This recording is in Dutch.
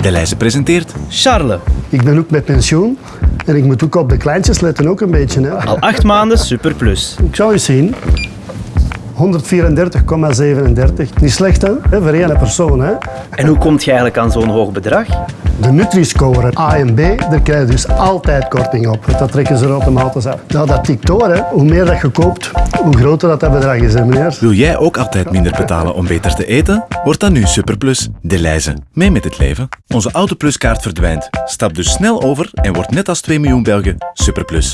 Deleuze presenteert Charles, Ik ben ook met pensioen en ik moet ook op de kleintjes letten ook een beetje. Hè. al acht maanden Super Plus. Ik zou eens zien. 134,37. Niet slecht hè? hè, voor één persoon. Hè. En hoe komt je eigenlijk aan zo'n hoog bedrag? De Nutri-score A en B, daar krijg je dus altijd korting op. Dat trekken ze er automatisch af. Nou, dat tikt. Hoe meer dat je koopt, hoe groter dat, bedrag is, hè. Wil jij ook altijd minder betalen om beter te eten? Word dan nu Superplus. Deleuze. Mee met het leven. Onze Autopluskaart verdwijnt. Stap dus snel over en word net als 2 miljoen Belgen Superplus.